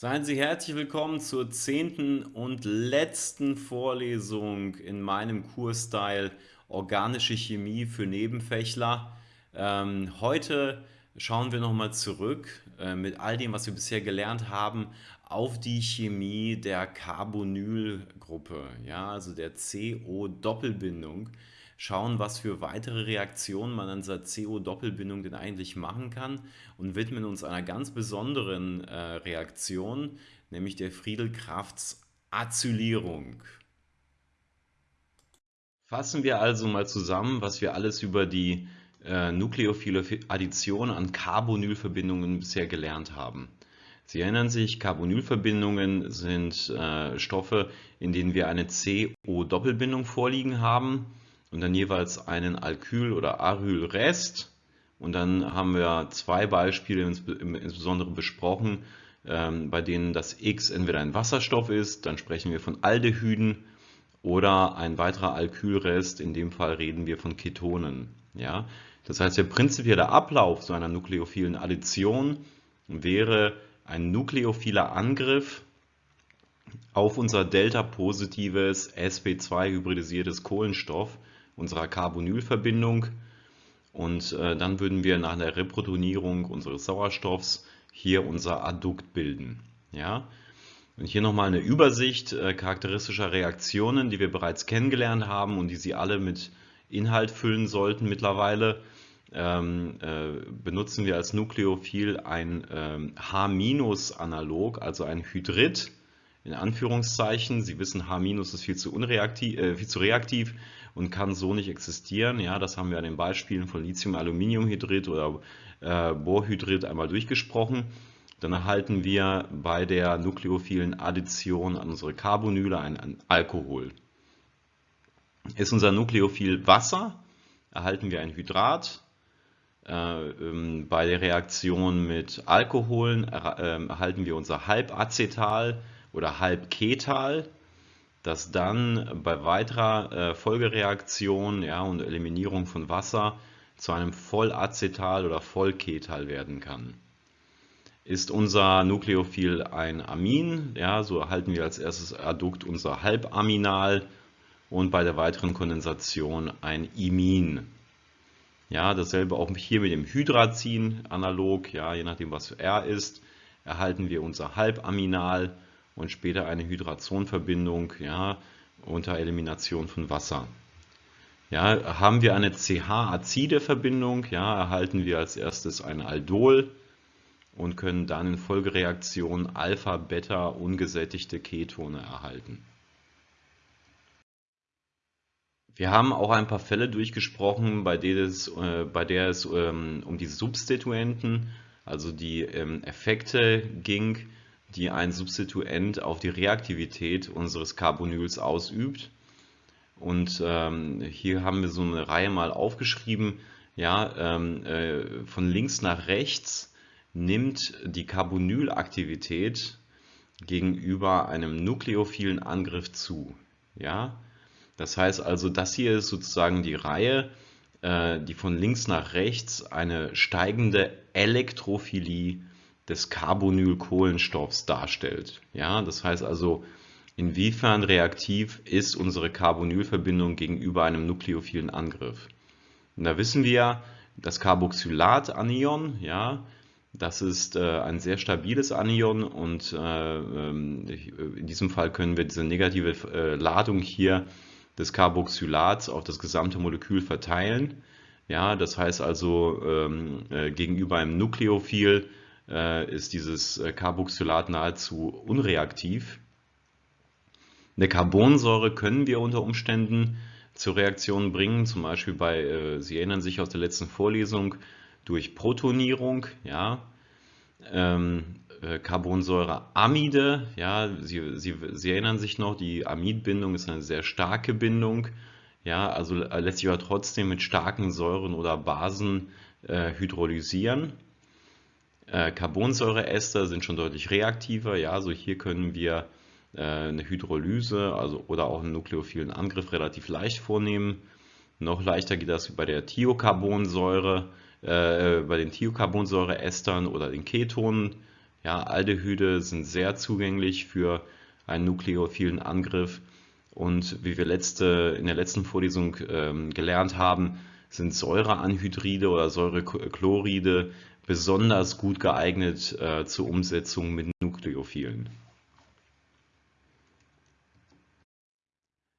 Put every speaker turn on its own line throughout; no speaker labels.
Seien Sie herzlich willkommen zur zehnten und letzten Vorlesung in meinem Kursteil Organische Chemie für Nebenfächler. Ähm, heute schauen wir nochmal zurück äh, mit all dem, was wir bisher gelernt haben, auf die Chemie der Carbonylgruppe, ja, also der CO-Doppelbindung schauen, was für weitere Reaktionen man an dieser CO-Doppelbindung denn eigentlich machen kann und widmen uns einer ganz besonderen äh, Reaktion, nämlich der Friedelkrafts Acylierung. Fassen wir also mal zusammen, was wir alles über die äh, nukleophile Addition an Carbonylverbindungen bisher gelernt haben. Sie erinnern sich, Carbonylverbindungen sind äh, Stoffe, in denen wir eine CO-Doppelbindung vorliegen haben und dann jeweils einen Alkyl- oder Arylrest. Und dann haben wir zwei Beispiele insbesondere besprochen, ähm, bei denen das X entweder ein Wasserstoff ist, dann sprechen wir von Aldehyden oder ein weiterer Alkylrest, in dem Fall reden wir von Ketonen. Ja? Das heißt, der prinzipielle Ablauf so einer nukleophilen Addition wäre ein nukleophiler Angriff auf unser delta-positives sp2-hybridisiertes Kohlenstoff unserer Carbonylverbindung und äh, dann würden wir nach der Reprotonierung unseres Sauerstoffs hier unser Addukt bilden. Ja? Und hier nochmal eine Übersicht äh, charakteristischer Reaktionen, die wir bereits kennengelernt haben und die Sie alle mit Inhalt füllen sollten mittlerweile. Ähm, äh, benutzen wir als Nukleophil ein ähm, H-Analog, also ein Hydrid in Anführungszeichen. Sie wissen, H- ist viel zu, unreaktiv, äh, viel zu reaktiv und kann so nicht existieren. Ja, das haben wir an den Beispielen von Lithium-Aluminiumhydrid oder äh, Borhydrid einmal durchgesprochen. Dann erhalten wir bei der nukleophilen Addition an unsere Carbonyle ein, Alkohol. Ist unser Nukleophil Wasser, erhalten wir ein Hydrat. Äh, ähm, bei der Reaktion mit Alkoholen äh, erhalten wir unser Halbacetal oder Halbketal, das dann bei weiterer äh, Folgereaktion ja, und Eliminierung von Wasser zu einem Vollacetal oder Vollketal werden kann. Ist unser Nukleophil ein Amin, ja, so erhalten wir als erstes Addukt unser Halbaminal und bei der weiteren Kondensation ein Imin. Ja, dasselbe auch hier mit dem Hydrazin analog, ja, je nachdem was R ist, erhalten wir unser Halbaminal und später eine Hydrazonverbindung ja, unter Elimination von Wasser. Ja, haben wir eine CH-azide Verbindung, ja, erhalten wir als erstes ein Aldol und können dann in Folgereaktion Alpha, Beta ungesättigte Ketone erhalten. Wir haben auch ein paar Fälle durchgesprochen, bei, es, äh, bei der es ähm, um die Substituenten, also die ähm, Effekte ging, die ein Substituent auf die Reaktivität unseres Carbonyls ausübt. Und ähm, hier haben wir so eine Reihe mal aufgeschrieben, ja, ähm, äh, von links nach rechts nimmt die Carbonylaktivität gegenüber einem nukleophilen Angriff zu. Ja? Das heißt also, das hier ist sozusagen die Reihe, äh, die von links nach rechts eine steigende Elektrophilie des Carbonylkohlenstoffs darstellt. Ja, das heißt also, inwiefern reaktiv ist unsere Carbonylverbindung gegenüber einem nukleophilen Angriff. Und da wissen wir, das Carboxylat-Anion, ja, das ist äh, ein sehr stabiles Anion und äh, ähm, in diesem Fall können wir diese negative äh, Ladung hier des Carboxylats auf das gesamte Molekül verteilen. Ja, das heißt also ähm, äh, gegenüber einem Nukleophil äh, ist dieses äh, Carboxylat nahezu unreaktiv. Eine Carbonsäure können wir unter Umständen zur Reaktion bringen, zum Beispiel bei, äh, Sie erinnern sich aus der letzten Vorlesung, durch Protonierung, ja, ähm, äh, Carbonsäureamide, ja, Sie, Sie, Sie erinnern sich noch, die Amidbindung ist eine sehr starke Bindung, ja, also lässt sich aber trotzdem mit starken Säuren oder Basen äh, hydrolysieren. Äh, Carbonsäureester sind schon deutlich reaktiver. Ja, also hier können wir äh, eine Hydrolyse also, oder auch einen nukleophilen Angriff relativ leicht vornehmen. Noch leichter geht das bei der Thiocarbonsäure, äh, bei den Thiocarbonsäureestern oder den Ketonen. Ja, Aldehyde sind sehr zugänglich für einen nukleophilen Angriff und wie wir letzte, in der letzten Vorlesung ähm, gelernt haben, sind Säureanhydride oder Säurechloride besonders gut geeignet äh, zur Umsetzung mit Nukleophilen.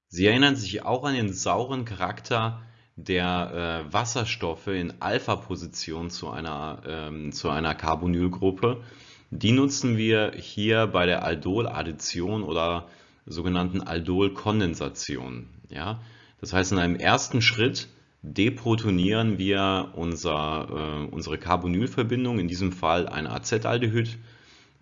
Sie erinnern sich auch an den sauren Charakter der äh, Wasserstoffe in Alpha-Position zu einer, ähm, zu einer Carbonylgruppe. Die nutzen wir hier bei der Aldol-Addition oder sogenannten Aldol-Kondensation. Ja? Das heißt, in einem ersten Schritt deprotonieren wir unser, äh, unsere Carbonylverbindung, in diesem Fall ein Acetaldehyd,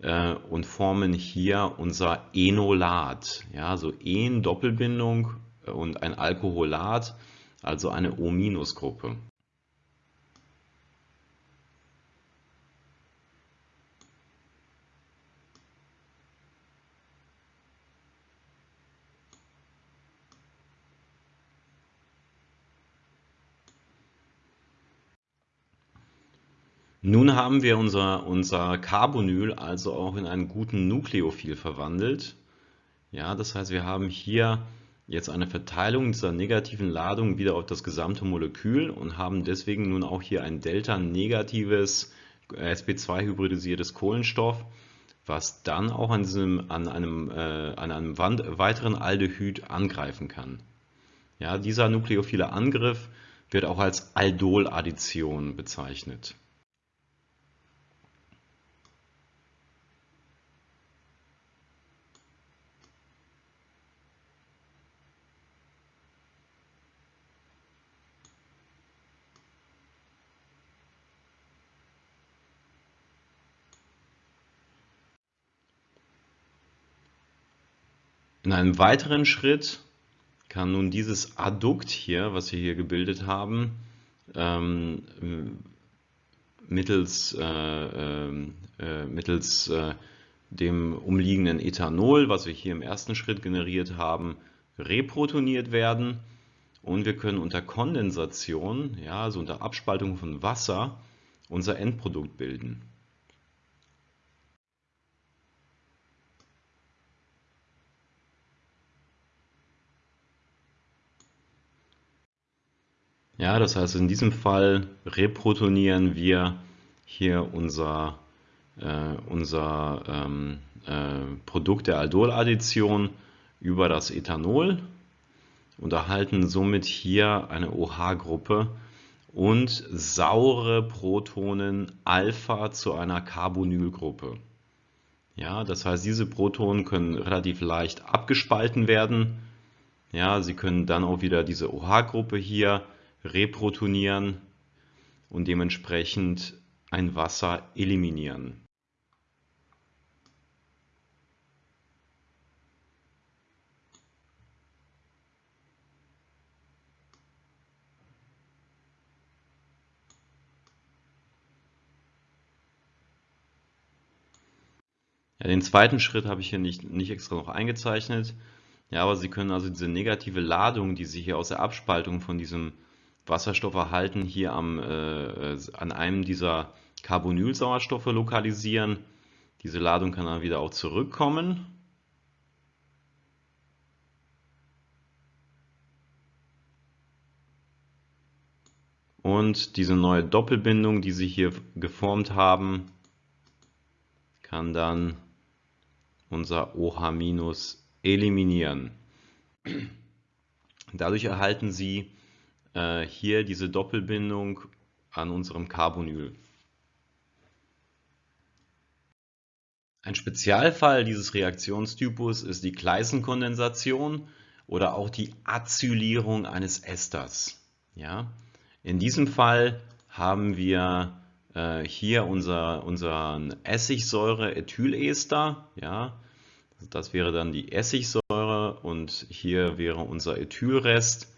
äh, und formen hier unser Enolat. Ja, so En-Doppelbindung und ein Alkoholat, also eine O-Gruppe. Nun haben wir unser, unser Carbonyl also auch in einen guten Nukleophil verwandelt. Ja, das heißt, wir haben hier jetzt eine Verteilung dieser negativen Ladung wieder auf das gesamte Molekül und haben deswegen nun auch hier ein delta-negatives sp2-hybridisiertes Kohlenstoff, was dann auch an, diesem, an einem, äh, an einem weiteren Aldehyd angreifen kann. Ja, dieser nukleophile Angriff wird auch als Aldol-Addition bezeichnet. In einem weiteren Schritt kann nun dieses Addukt hier, was wir hier gebildet haben, ähm, mittels, äh, ähm, äh, mittels äh, dem umliegenden Ethanol, was wir hier im ersten Schritt generiert haben, reprotoniert werden und wir können unter Kondensation, ja, also unter Abspaltung von Wasser, unser Endprodukt bilden. Ja, das heißt, in diesem Fall reprotonieren wir hier unser, äh, unser ähm, äh, Produkt der Aldol-Addition über das Ethanol und erhalten somit hier eine OH-Gruppe und saure Protonen Alpha zu einer Carbonylgruppe. Ja, das heißt, diese Protonen können relativ leicht abgespalten werden. Ja, sie können dann auch wieder diese OH-Gruppe hier reprotonieren und dementsprechend ein Wasser eliminieren. Ja, den zweiten Schritt habe ich hier nicht, nicht extra noch eingezeichnet. Ja, aber Sie können also diese negative Ladung, die Sie hier aus der Abspaltung von diesem Wasserstoff erhalten, hier am, äh, an einem dieser Carbonylsauerstoffe lokalisieren. Diese Ladung kann dann wieder auch zurückkommen. Und diese neue Doppelbindung, die Sie hier geformt haben, kann dann unser OH- eliminieren. Dadurch erhalten Sie äh, hier diese Doppelbindung an unserem Carbonyl. Ein Spezialfall dieses Reaktionstypus ist die Gleisenkondensation oder auch die Acylierung eines Esters. Ja? In diesem Fall haben wir äh, hier unser, unseren Essigsäure-Ethylester. Ja? Das wäre dann die Essigsäure und hier wäre unser Ethylrest.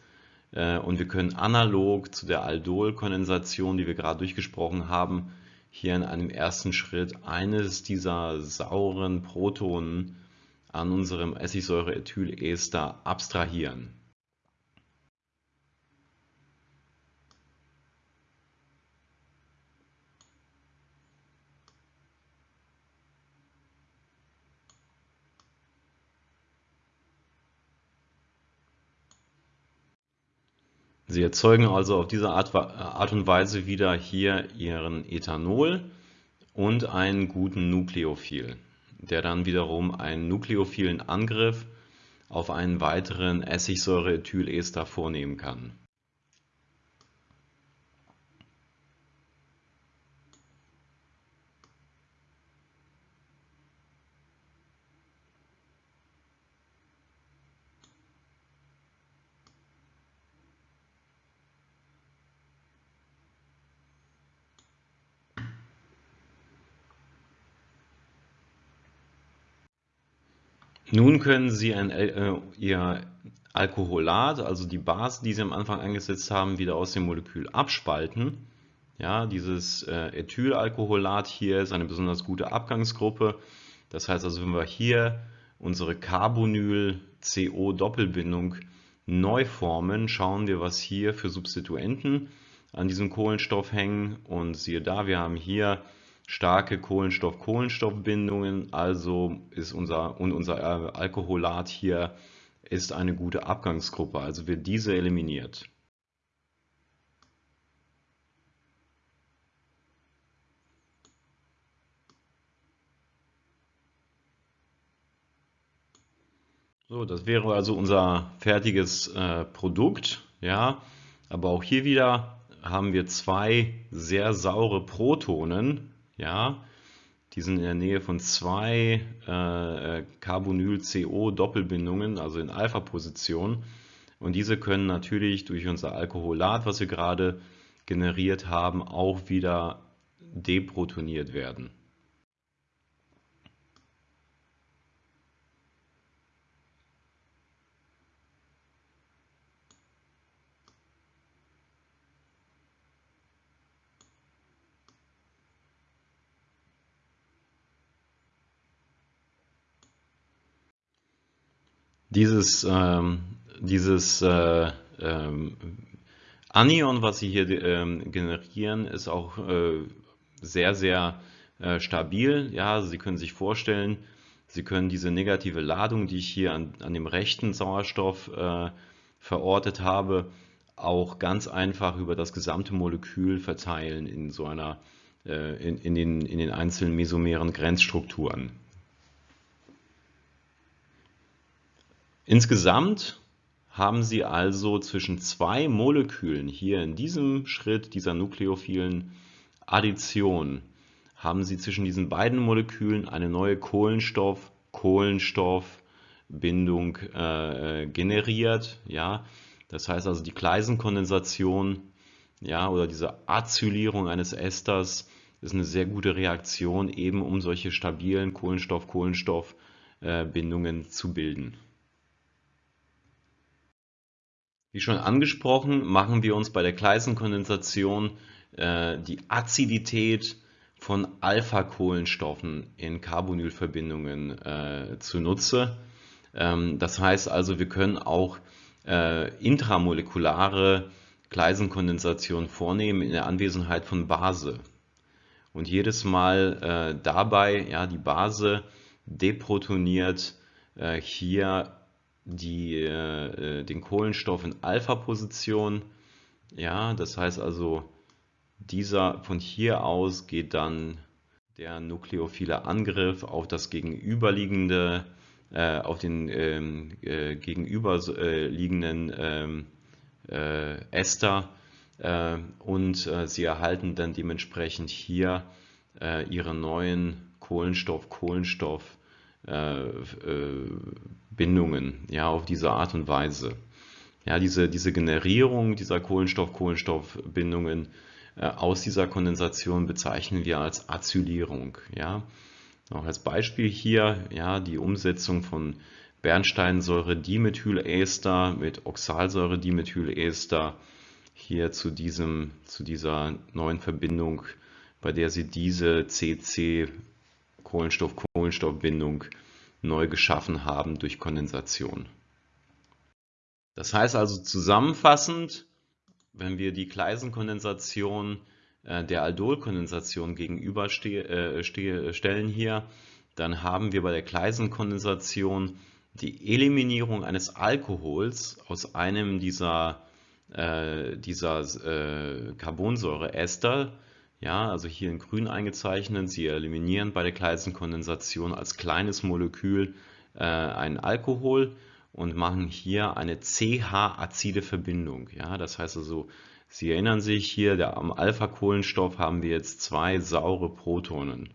Äh, und wir können analog zu der Aldol-Kondensation, die wir gerade durchgesprochen haben, hier in einem ersten Schritt eines dieser sauren Protonen an unserem Essigsäure-Ethylester abstrahieren. Sie erzeugen also auf diese Art, Art und Weise wieder hier Ihren Ethanol und einen guten Nukleophil, der dann wiederum einen nukleophilen Angriff auf einen weiteren Essigsäureethylester vornehmen kann. Nun können Sie ein, äh, Ihr Alkoholat, also die Base, die Sie am Anfang eingesetzt haben, wieder aus dem Molekül abspalten. Ja, dieses äh, Ethylalkoholat hier ist eine besonders gute Abgangsgruppe. Das heißt also, wenn wir hier unsere Carbonyl-CO-Doppelbindung neu formen, schauen wir, was hier für Substituenten an diesem Kohlenstoff hängen. Und siehe da, wir haben hier starke Kohlenstoff-Kohlenstoff-Bindungen, also ist unser, und unser Alkoholat hier ist eine gute Abgangsgruppe, also wird diese eliminiert. So, das wäre also unser fertiges äh, Produkt, ja, aber auch hier wieder haben wir zwei sehr saure Protonen, ja, die sind in der Nähe von zwei äh, Carbonyl-CO-Doppelbindungen, also in Alpha-Position. Und diese können natürlich durch unser Alkoholat, was wir gerade generiert haben, auch wieder deprotoniert werden. Dieses, ähm, dieses äh, ähm, Anion, was Sie hier ähm, generieren, ist auch äh, sehr, sehr äh, stabil. Ja, also Sie können sich vorstellen, Sie können diese negative Ladung, die ich hier an, an dem rechten Sauerstoff äh, verortet habe, auch ganz einfach über das gesamte Molekül verteilen in so einer äh, in, in, den, in den einzelnen mesomeren Grenzstrukturen. Insgesamt haben Sie also zwischen zwei Molekülen hier in diesem Schritt dieser nukleophilen Addition haben Sie zwischen diesen beiden Molekülen eine neue Kohlenstoff-Kohlenstoff-Bindung äh, generiert. Ja? Das heißt also die Gleisenkondensation ja, oder diese Acylierung eines Esters ist eine sehr gute Reaktion, eben um solche stabilen Kohlenstoff-Kohlenstoff-Bindungen äh, zu bilden. Wie schon angesprochen, machen wir uns bei der Gleisenkondensation äh, die Azidität von Alpha-Kohlenstoffen in Carbonylverbindungen äh, zunutze. Ähm, das heißt also, wir können auch äh, intramolekulare Gleisenkondensation vornehmen in der Anwesenheit von Base. Und jedes Mal äh, dabei, ja, die Base deprotoniert äh, hier die, äh, den Kohlenstoff in Alpha-Position. Ja, das heißt also, dieser von hier aus geht dann der nukleophile Angriff auf das gegenüberliegende, äh, auf den ähm, äh, gegenüberliegenden ähm, äh, Ester äh, und äh, sie erhalten dann dementsprechend hier äh, ihre neuen Kohlenstoff-Kohlenstoff äh, äh, Bindungen, ja, auf diese Art und Weise. Ja, diese, diese Generierung dieser Kohlenstoff-Kohlenstoff-Bindungen äh, aus dieser Kondensation bezeichnen wir als Acylierung. Ja. Auch als Beispiel hier ja, die Umsetzung von Bernsteinsäure-Dimethyläster mit Oxalsäure-Dimethyläster hier zu, diesem, zu dieser neuen Verbindung, bei der Sie diese CC Kohlenstoff-Kohlenstoff-Bindung neu geschaffen haben durch Kondensation. Das heißt also zusammenfassend, wenn wir die Gleisenkondensation äh, der Aldolkondensation gegenüberstellen äh, hier, dann haben wir bei der Gleisenkondensation die Eliminierung eines Alkohols aus einem dieser äh, dieser äh, Carbonsäureester, ja, also hier in grün eingezeichnet, sie eliminieren bei der Kleisenkondensation als kleines Molekül äh, einen Alkohol und machen hier eine CH-azide Verbindung. Ja, das heißt also, Sie erinnern sich hier, der, am Alpha-Kohlenstoff haben wir jetzt zwei saure Protonen.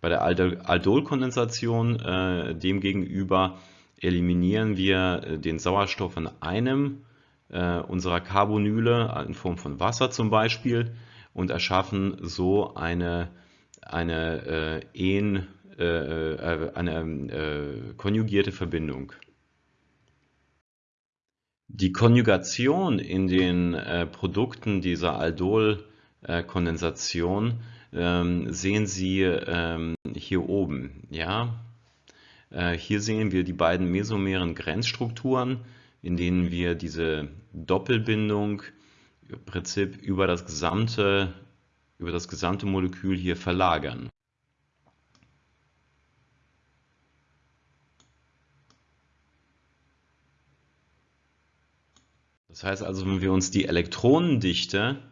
Bei der Aldolkondensation äh, demgegenüber eliminieren wir äh, den Sauerstoff in einem äh, unserer Carbonyle in Form von Wasser zum Beispiel und erschaffen so eine, eine, äh, en, äh, äh eine äh, konjugierte Verbindung. Die Konjugation in den äh, Produkten dieser Aldolkondensation ähm, sehen Sie ähm, hier oben. Ja? Äh, hier sehen wir die beiden mesomeren Grenzstrukturen, in denen wir diese Doppelbindung im Prinzip über das gesamte, über das gesamte Molekül hier verlagern. Das heißt also, wenn wir uns die Elektronendichte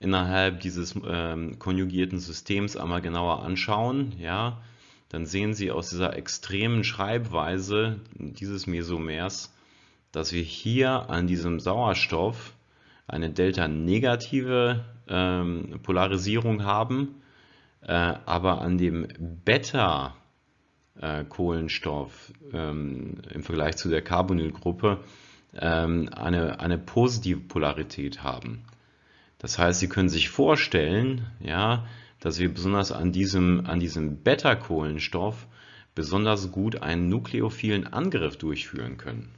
innerhalb dieses ähm, konjugierten Systems einmal genauer anschauen, ja, dann sehen Sie aus dieser extremen Schreibweise dieses Mesomers, dass wir hier an diesem Sauerstoff eine delta-negative ähm, Polarisierung haben, äh, aber an dem Beta-Kohlenstoff ähm, im Vergleich zu der Carbonylgruppe ähm, eine, eine positive Polarität haben. Das heißt, Sie können sich vorstellen, ja, dass wir besonders an diesem, an diesem Beta-Kohlenstoff besonders gut einen nukleophilen Angriff durchführen können.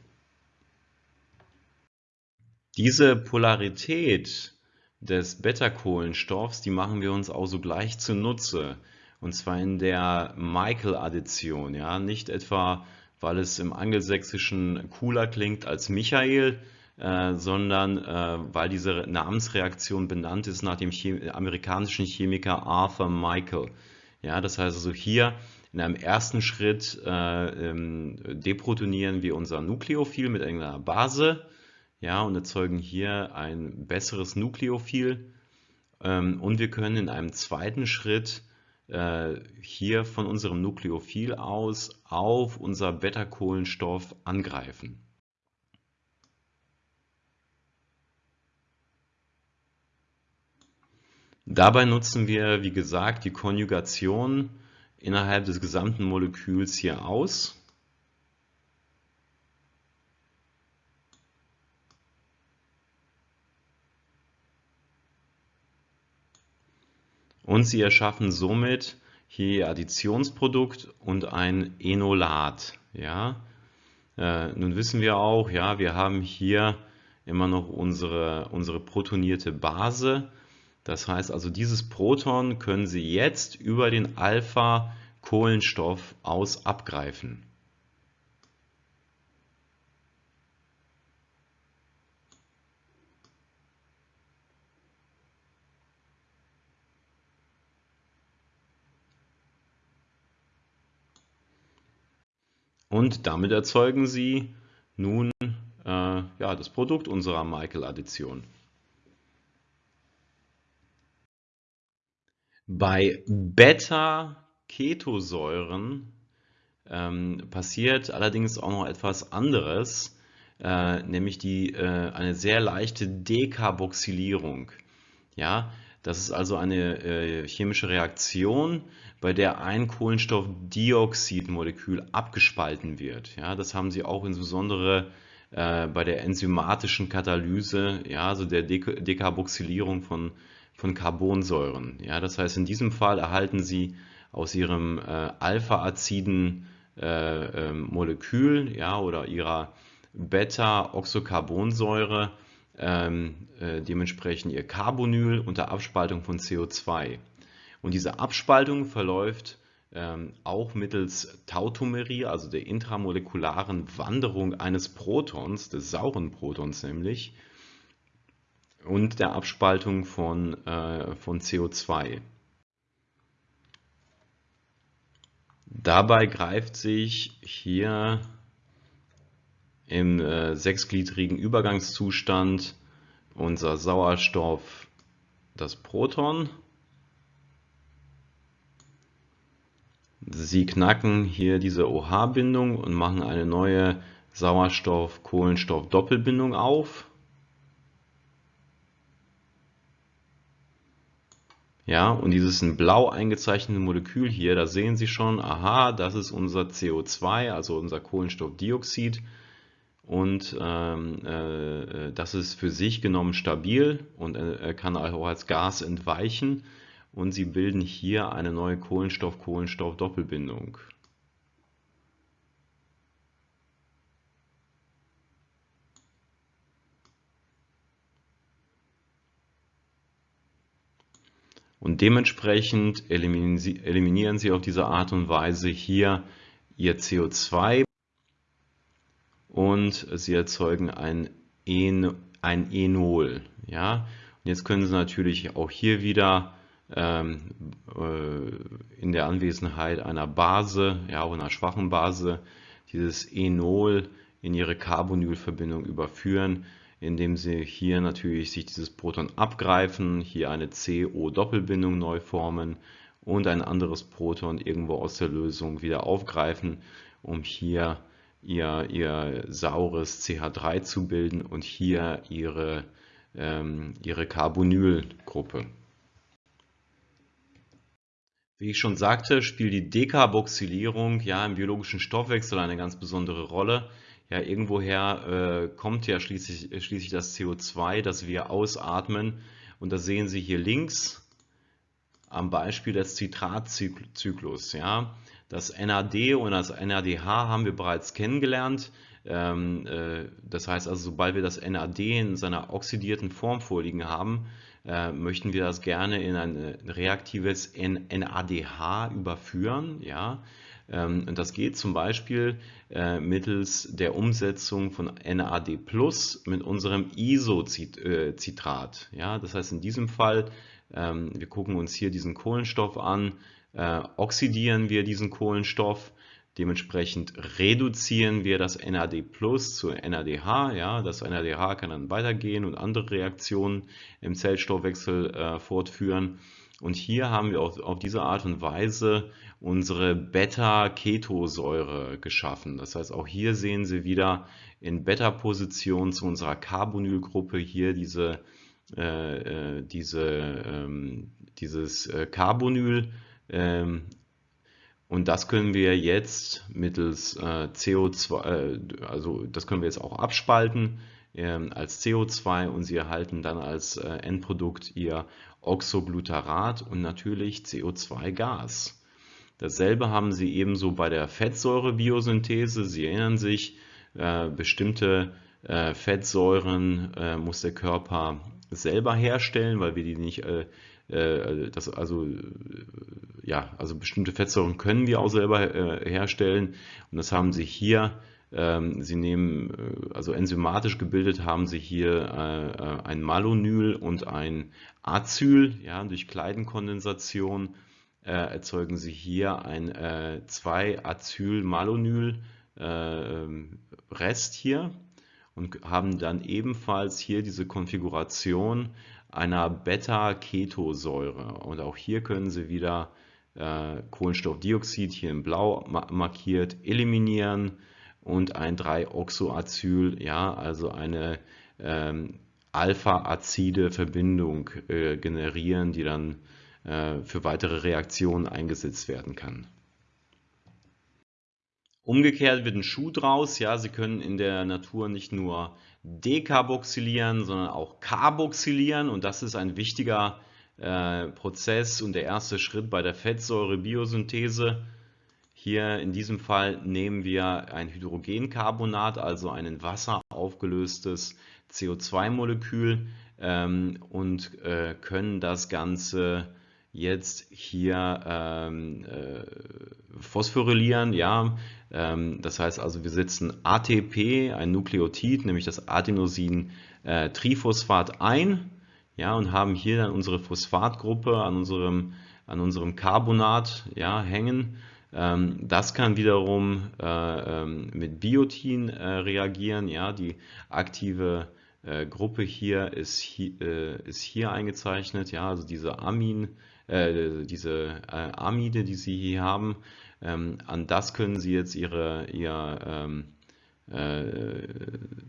Diese Polarität des Beta-Kohlenstoffs, die machen wir uns auch so gleich zunutze. Und zwar in der Michael-Addition. Ja? Nicht etwa, weil es im Angelsächsischen cooler klingt als Michael, äh, sondern äh, weil diese Namensreaktion benannt ist nach dem Chem amerikanischen Chemiker Arthur Michael. Ja, das heißt also hier in einem ersten Schritt äh, ähm, deprotonieren wir unser Nukleophil mit irgendeiner Base ja, und erzeugen hier ein besseres Nukleophil. Ähm, und wir können in einem zweiten Schritt äh, hier von unserem Nukleophil aus auf unser Beta-Kohlenstoff angreifen. Dabei nutzen wir, wie gesagt, die Konjugation innerhalb des gesamten Moleküls hier aus. Und sie erschaffen somit hier ihr Additionsprodukt und ein Enolat. Ja? Äh, nun wissen wir auch, ja, wir haben hier immer noch unsere, unsere protonierte Base das heißt also, dieses Proton können Sie jetzt über den Alpha-Kohlenstoff aus abgreifen. Und damit erzeugen Sie nun äh, ja, das Produkt unserer Michael-Addition. Bei Beta-Ketosäuren ähm, passiert allerdings auch noch etwas anderes, äh, nämlich die, äh, eine sehr leichte Dekarboxylierung. Ja, das ist also eine äh, chemische Reaktion, bei der ein Kohlenstoffdioxidmolekül abgespalten wird. Ja, das haben Sie auch insbesondere äh, bei der enzymatischen Katalyse, ja, also der De Dekarboxylierung von von Carbonsäuren. Ja, das heißt, in diesem Fall erhalten Sie aus Ihrem äh, alpha-aziden äh, äh, Molekül ja, oder Ihrer Beta-Oxocarbonsäure ähm, äh, dementsprechend Ihr Carbonyl unter Abspaltung von CO2. Und diese Abspaltung verläuft ähm, auch mittels Tautomerie, also der intramolekularen Wanderung eines Protons, des sauren Protons nämlich, und der Abspaltung von, äh, von CO2. Dabei greift sich hier im äh, sechsgliedrigen Übergangszustand unser Sauerstoff das Proton. Sie knacken hier diese OH-Bindung und machen eine neue Sauerstoff-Kohlenstoff-Doppelbindung auf. Ja, und dieses in blau eingezeichnete Molekül hier, da sehen Sie schon, aha, das ist unser CO2, also unser Kohlenstoffdioxid. Und ähm, äh, das ist für sich genommen stabil und äh, kann auch als Gas entweichen. Und Sie bilden hier eine neue Kohlenstoff-Kohlenstoff-Doppelbindung. Und dementsprechend eliminieren Sie, eliminieren Sie auf diese Art und Weise hier Ihr CO2 und Sie erzeugen ein, en, ein Enol. Ja? Und jetzt können Sie natürlich auch hier wieder ähm, äh, in der Anwesenheit einer Base, ja, auch einer schwachen Base, dieses Enol in Ihre Carbonylverbindung überführen indem sie hier natürlich sich dieses Proton abgreifen, hier eine CO-Doppelbindung neu formen und ein anderes Proton irgendwo aus der Lösung wieder aufgreifen, um hier ihr, ihr saures CH3 zu bilden und hier ihre, ähm, ihre Carbonylgruppe. Wie ich schon sagte, spielt die Dekarboxylierung ja im biologischen Stoffwechsel eine ganz besondere Rolle ja, irgendwoher äh, kommt ja schließlich, schließlich das CO2, das wir ausatmen. Und das sehen Sie hier links am Beispiel des Zitratzyklus. Ja. Das NAD und das NADH haben wir bereits kennengelernt. Ähm, äh, das heißt also, sobald wir das NAD in seiner oxidierten Form vorliegen haben, äh, möchten wir das gerne in ein reaktives NADH überführen. Ja. Ähm, und das geht zum Beispiel äh, mittels der Umsetzung von NAD Plus mit unserem Isocitrat. Ja, das heißt in diesem Fall, wir gucken uns hier diesen Kohlenstoff an, äh, oxidieren wir diesen Kohlenstoff, dementsprechend reduzieren wir das NAD Plus zu NADH. Ja, das NADH kann dann weitergehen und andere Reaktionen im Zellstoffwechsel äh, fortführen. Und hier haben wir auf, auf diese Art und Weise unsere Beta-Ketosäure geschaffen. Das heißt, auch hier sehen Sie wieder in Beta-Position zu unserer Carbonylgruppe hier diese, äh, äh, diese, ähm, dieses äh, Carbonyl. Ähm, und das können wir jetzt mittels äh, CO2, äh, also das können wir jetzt auch abspalten ähm, als CO2 und Sie erhalten dann als äh, Endprodukt Ihr Oxoglutarat und natürlich CO2-Gas. Dasselbe haben Sie ebenso bei der Fettsäurebiosynthese. Sie erinnern sich, bestimmte Fettsäuren muss der Körper selber herstellen, weil wir die nicht, äh, äh, das, also, ja, also bestimmte Fettsäuren können wir auch selber äh, herstellen. Und das haben Sie hier ähm, Sie nehmen, äh, also enzymatisch gebildet haben Sie hier äh, äh, ein Malonyl und ein Acyl, ja, durch Kleidenkondensation erzeugen Sie hier ein 2-Acyl-Malonyl-Rest hier und haben dann ebenfalls hier diese Konfiguration einer Beta-Ketosäure. Und auch hier können Sie wieder Kohlenstoffdioxid hier in blau markiert eliminieren und ein 3-Oxoacyl, ja, also eine ähm, alpha-azide Verbindung äh, generieren, die dann äh, für weitere Reaktionen eingesetzt werden kann. Umgekehrt wird ein Schuh draus, ja, Sie können in der Natur nicht nur dekarboxylieren, sondern auch carboxylieren und das ist ein wichtiger äh, Prozess und der erste Schritt bei der Fettsäurebiosynthese. Hier in diesem Fall nehmen wir ein Hydrogencarbonat, also ein in Wasser aufgelöstes CO2-Molekül ähm, und äh, können das Ganze jetzt hier ähm, äh, phosphorylieren. Ja? Ähm, das heißt also, wir setzen ATP, ein Nukleotid, nämlich das Adenosin-Triphosphat äh, ein ja, und haben hier dann unsere Phosphatgruppe an unserem, an unserem Carbonat ja, hängen. Ähm, das kann wiederum äh, ähm, mit Biotin äh, reagieren, ja, die aktive Gruppe hier ist, hier ist hier eingezeichnet, ja, also diese Amin, äh, diese Amide, die Sie hier haben, ähm, an das können Sie jetzt Ihre, Ihr ähm, äh,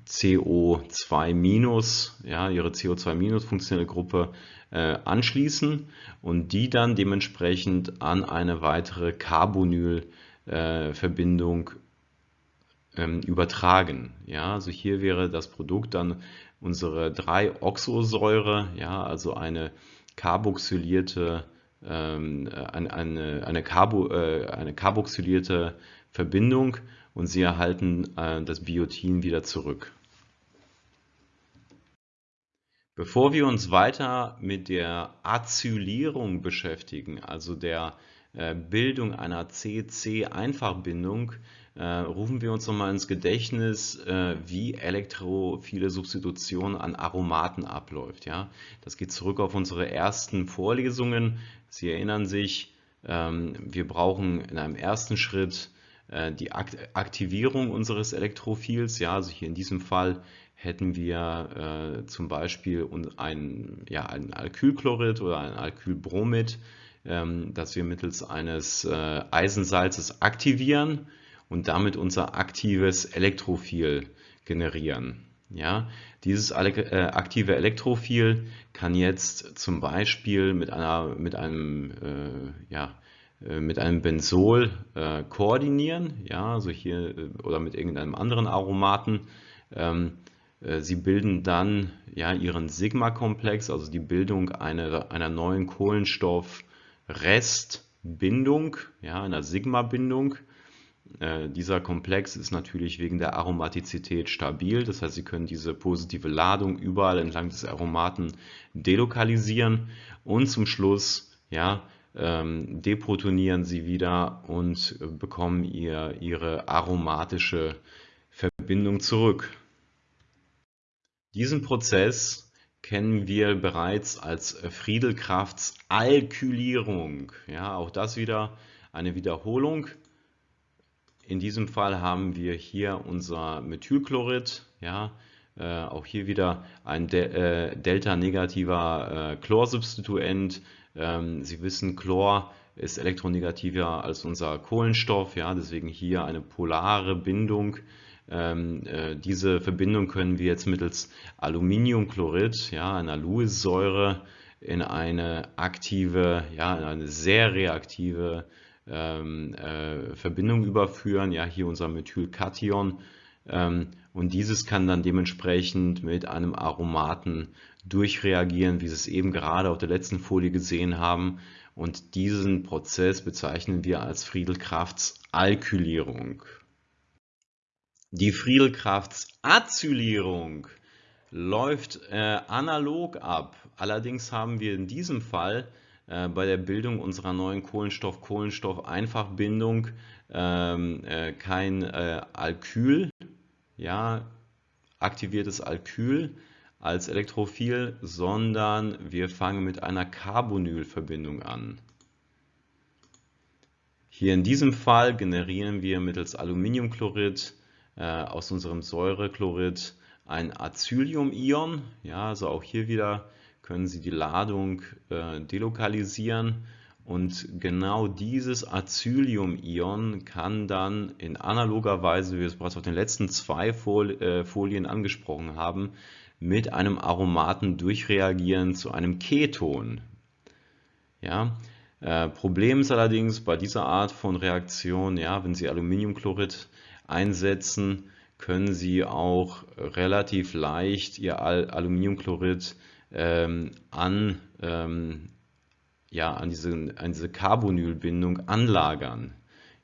CO2-, ja, Ihre CO2- Gruppe äh, anschließen und die dann dementsprechend an eine weitere Carbonyl-Verbindung äh, ähm, übertragen. Ja, also hier wäre das Produkt dann unsere 3-Oxosäure, ja, also eine carboxylierte ähm, eine, eine, eine, Carbo, äh, eine carboxylierte Verbindung und Sie erhalten äh, das Biotin wieder zurück. Bevor wir uns weiter mit der Acylierung beschäftigen, also der äh, Bildung einer CC-Einfachbindung, äh, rufen wir uns nochmal ins Gedächtnis, äh, wie elektrophile Substitution an Aromaten abläuft. Ja? Das geht zurück auf unsere ersten Vorlesungen. Sie erinnern sich, ähm, wir brauchen in einem ersten Schritt die Aktivierung unseres Elektrophils. Ja? Also hier in diesem Fall hätten wir zum Beispiel ein, ja, ein Alkylchlorid oder ein Alkylbromid, ähm, das wir mittels eines Eisensalzes aktivieren und damit unser aktives Elektrophil generieren. Ja, dieses äh, aktive Elektrophil kann jetzt zum Beispiel mit, einer, mit, einem, äh, ja, äh, mit einem Benzol äh, koordinieren, ja, also hier äh, oder mit irgendeinem anderen Aromaten. Ähm, äh, sie bilden dann ja, ihren Sigma-Komplex, also die Bildung einer, einer neuen Kohlenstoff-Restbindung, ja, einer Sigma-Bindung. Äh, dieser Komplex ist natürlich wegen der Aromatizität stabil, das heißt, Sie können diese positive Ladung überall entlang des Aromaten delokalisieren und zum Schluss ja, ähm, deprotonieren Sie wieder und bekommen ihr, Ihre aromatische Verbindung zurück. Diesen Prozess kennen wir bereits als Friedelkrafts Alkylierung. Ja, auch das wieder eine Wiederholung. In diesem Fall haben wir hier unser Methylchlorid, ja, äh, auch hier wieder ein De äh, delta-negativer äh, Chlorsubstituent. Ähm, Sie wissen, Chlor ist elektronegativer als unser Kohlenstoff, ja, deswegen hier eine polare Bindung. Ähm, äh, diese Verbindung können wir jetzt mittels Aluminiumchlorid, ja, einer Lewis-Säure, in eine aktive, ja, in eine sehr reaktive ähm, äh, Verbindung überführen, ja hier unser Methylkation ähm, und dieses kann dann dementsprechend mit einem Aromaten durchreagieren, wie Sie es eben gerade auf der letzten Folie gesehen haben und diesen Prozess bezeichnen wir als Friedelkrafts Alkylierung. Die Friedelkrafts Acylierung läuft äh, analog ab. Allerdings haben wir in diesem Fall äh, bei der Bildung unserer neuen Kohlenstoff-Kohlenstoff-Einfachbindung ähm, äh, kein äh, Alkyl, ja, aktiviertes Alkyl als Elektrophil, sondern wir fangen mit einer Carbonylverbindung an. Hier in diesem Fall generieren wir mittels Aluminiumchlorid äh, aus unserem Säurechlorid ein Acylium-Ion. Ja, also auch hier wieder können Sie die Ladung äh, delokalisieren und genau dieses Acylium-Ion kann dann in analoger Weise, wie wir es bereits auf den letzten zwei äh, Folien angesprochen haben, mit einem Aromaten durchreagieren zu einem Keton. Ja, äh, Problem ist allerdings bei dieser Art von Reaktion, ja, wenn Sie Aluminiumchlorid einsetzen, können Sie auch relativ leicht Ihr Al Aluminiumchlorid ähm, an, ähm, ja, an diese, an diese Carbonylbindung anlagern.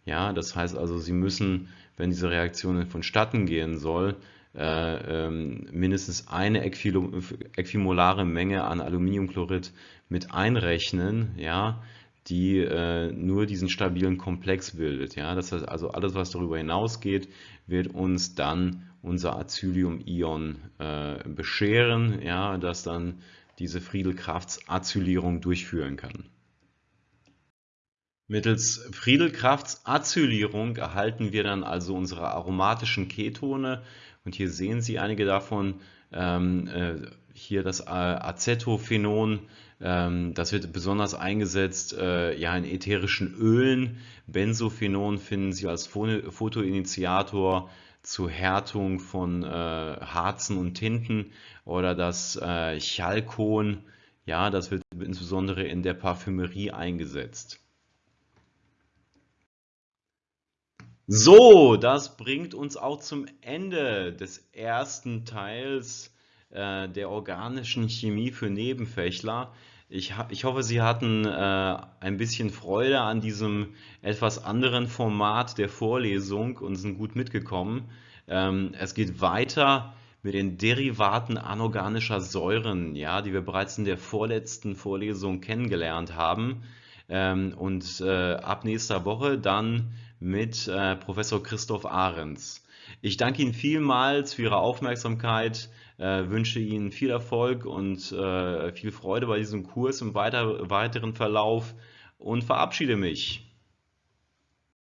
Ja, das heißt also, Sie müssen, wenn diese Reaktion vonstatten gehen soll, äh, ähm, mindestens eine äquimolare Menge an Aluminiumchlorid mit einrechnen, ja, die äh, nur diesen stabilen Komplex bildet. Ja? Das heißt also, alles, was darüber hinausgeht, wird uns dann unser Acylium-Ion äh, bescheren, ja, das dann diese Friedelkrafts-Acylierung durchführen kann. Mittels Friedelkrafts-Acylierung erhalten wir dann also unsere aromatischen Ketone und hier sehen Sie einige davon Ähm, äh, hier das Acetophenon, ähm, das wird besonders eingesetzt äh, ja, in ätherischen Ölen. Benzophenon finden Sie als Photoinitiator zur Härtung von äh, Harzen und Tinten oder das äh, Chalkon, ja, das wird insbesondere in der Parfümerie eingesetzt. So, das bringt uns auch zum Ende des ersten Teils äh, der organischen Chemie für Nebenfächler. Ich, ich hoffe, Sie hatten äh, ein bisschen Freude an diesem etwas anderen Format der Vorlesung und sind gut mitgekommen. Ähm, es geht weiter mit den Derivaten anorganischer Säuren, ja, die wir bereits in der vorletzten Vorlesung kennengelernt haben. Ähm, und äh, ab nächster Woche dann mit äh, Professor Christoph Ahrens. Ich danke Ihnen vielmals für Ihre Aufmerksamkeit, äh, wünsche Ihnen viel Erfolg und äh, viel Freude bei diesem Kurs im weiter, weiteren Verlauf und verabschiede mich.